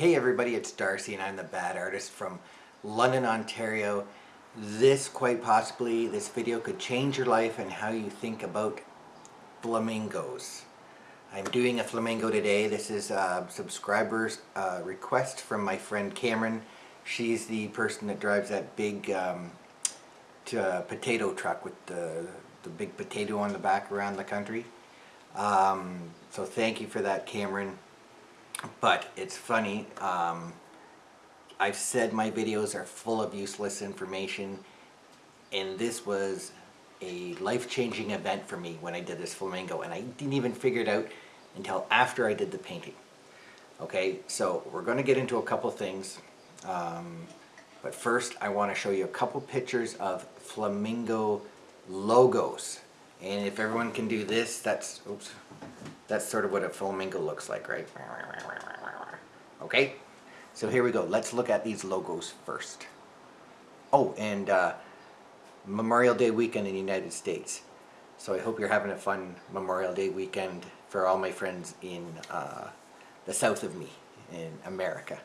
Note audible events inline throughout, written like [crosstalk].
Hey everybody, it's Darcy and I'm the Bad Artist from London, Ontario. This, quite possibly, this video could change your life and how you think about flamingos. I'm doing a flamingo today. This is a subscriber's uh, request from my friend Cameron. She's the person that drives that big um, uh, potato truck with the, the big potato on the back around the country. Um, so thank you for that, Cameron. But it's funny, um, I've said my videos are full of useless information and this was a life-changing event for me when I did this flamingo and I didn't even figure it out until after I did the painting. Okay, so we're going to get into a couple things. Um, but first I want to show you a couple pictures of flamingo logos. And if everyone can do this, that's, oops, that's sort of what a flamingo looks like, right? Okay, so here we go. Let's look at these logos first. Oh, and uh, Memorial Day weekend in the United States. So I hope you're having a fun Memorial Day weekend for all my friends in uh, the south of me, in America.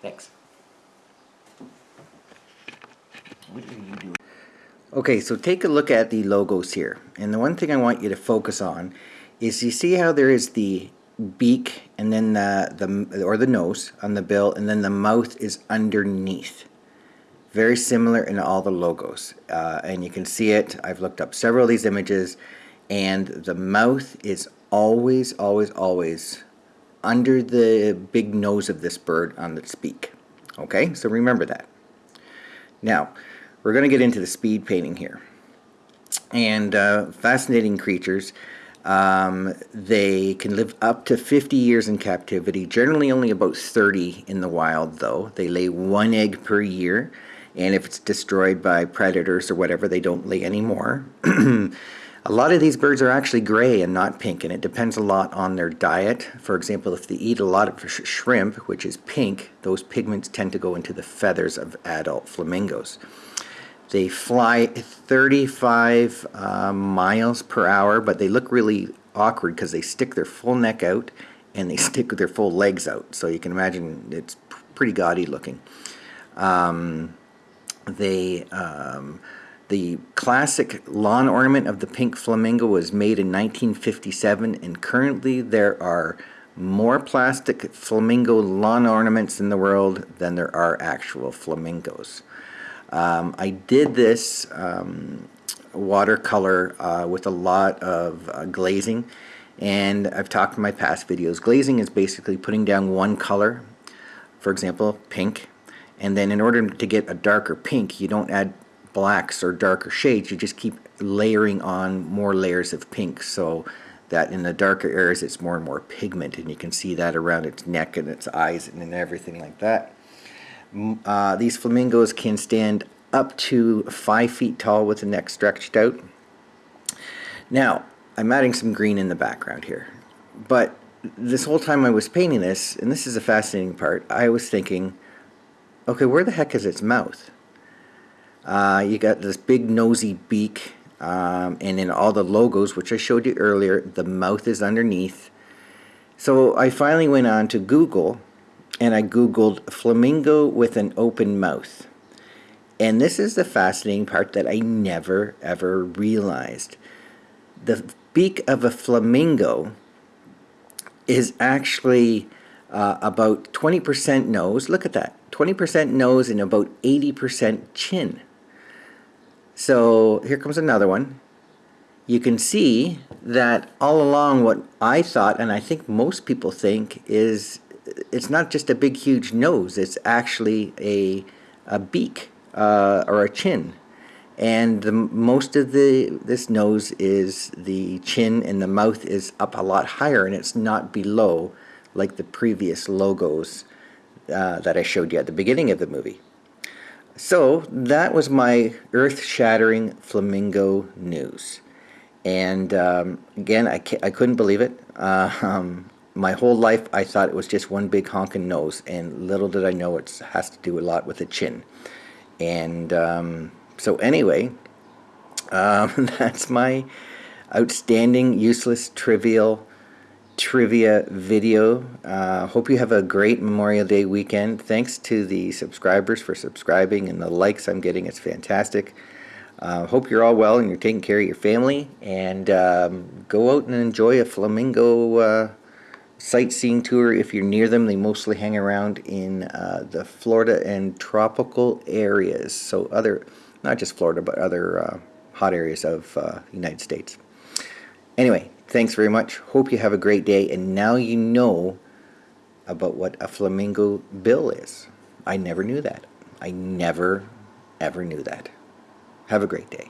Thanks. What are you doing? Okay, so take a look at the logos here. And the one thing I want you to focus on is you see how there is the beak and then the, the or the nose on the bill and then the mouth is underneath. Very similar in all the logos. Uh, and you can see it. I've looked up several of these images and the mouth is always, always, always under the big nose of this bird on its beak. Okay, so remember that. Now, we're going to get into the speed painting here. And uh, fascinating creatures. Um, they can live up to 50 years in captivity, generally only about 30 in the wild though. They lay one egg per year, and if it's destroyed by predators or whatever, they don't lay anymore. [clears throat] a lot of these birds are actually gray and not pink, and it depends a lot on their diet. For example, if they eat a lot of sh shrimp, which is pink, those pigments tend to go into the feathers of adult flamingos. They fly 35 uh, miles per hour, but they look really awkward because they stick their full neck out and they [laughs] stick their full legs out. So you can imagine it's pretty gaudy looking. Um, they, um, the classic lawn ornament of the pink flamingo was made in 1957 and currently there are more plastic flamingo lawn ornaments in the world than there are actual flamingos. Um, I did this um, watercolor uh, with a lot of uh, glazing and I've talked in my past videos. Glazing is basically putting down one color, for example pink, and then in order to get a darker pink you don't add blacks or darker shades, you just keep layering on more layers of pink so that in the darker areas it's more and more pigment and you can see that around its neck and its eyes and everything like that. Uh, these flamingos can stand up to five feet tall with the neck stretched out. Now, I'm adding some green in the background here, but this whole time I was painting this, and this is a fascinating part, I was thinking, okay, where the heck is its mouth? Uh, you got this big nosy beak, um, and in all the logos, which I showed you earlier, the mouth is underneath. So I finally went on to Google and I googled flamingo with an open mouth. And this is the fascinating part that I never ever realized. The beak of a flamingo is actually uh, about 20% nose. Look at that. 20% nose and about 80% chin. So here comes another one. You can see that all along what I thought, and I think most people think, is it's not just a big huge nose it's actually a, a beak uh, or a chin and the, most of the this nose is the chin and the mouth is up a lot higher and it's not below like the previous logos uh, that I showed you at the beginning of the movie. So that was my earth-shattering flamingo news. And um, again, I, I couldn't believe it. Uh, [laughs] um, my whole life I thought it was just one big honking nose and little did I know it has to do a lot with the chin and um, so anyway [laughs] um, that's my outstanding useless trivial trivia video. Uh, hope you have a great Memorial Day weekend. Thanks to the subscribers for subscribing and the likes I'm getting. It's fantastic. Uh, hope you're all well and you're taking care of your family. And um, go out and enjoy a flamingo uh, sightseeing tour if you're near them. They mostly hang around in uh, the Florida and tropical areas. So other, not just Florida, but other uh, hot areas of uh, United States. Anyway, thanks very much. Hope you have a great day. And now you know about what a flamingo bill is. I never knew that. I never, ever knew that. Have a great day.